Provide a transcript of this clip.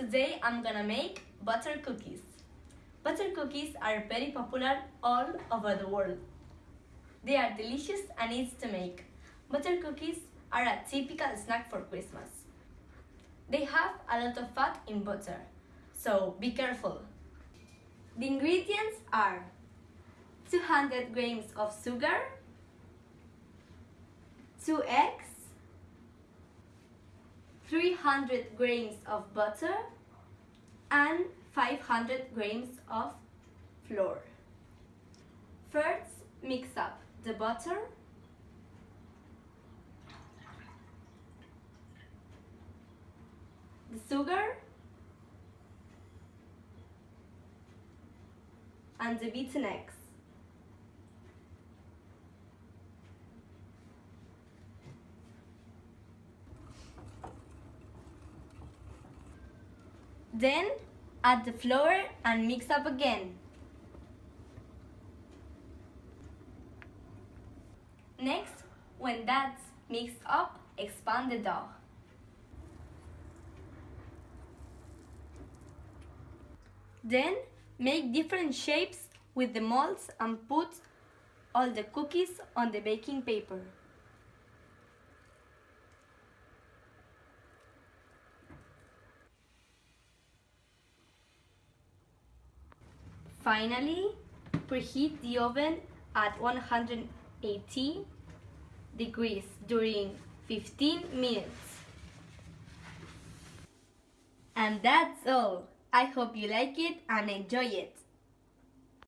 Today I'm gonna make butter cookies. Butter cookies are very popular all over the world. They are delicious and easy to make. Butter cookies are a typical snack for Christmas. They have a lot of fat in butter, so be careful. The ingredients are 200 grams of sugar, 2 eggs, 300 grams of butter, and 500 grams of flour. First, mix up the butter, the sugar, and the beaten eggs. Then add the flour and mix up again. Next, when that's mixed up, expand the dough. Then make different shapes with the molds and put all the cookies on the baking paper. Finally, preheat the oven at 180 degrees during 15 minutes. And that's all. I hope you like it and enjoy it.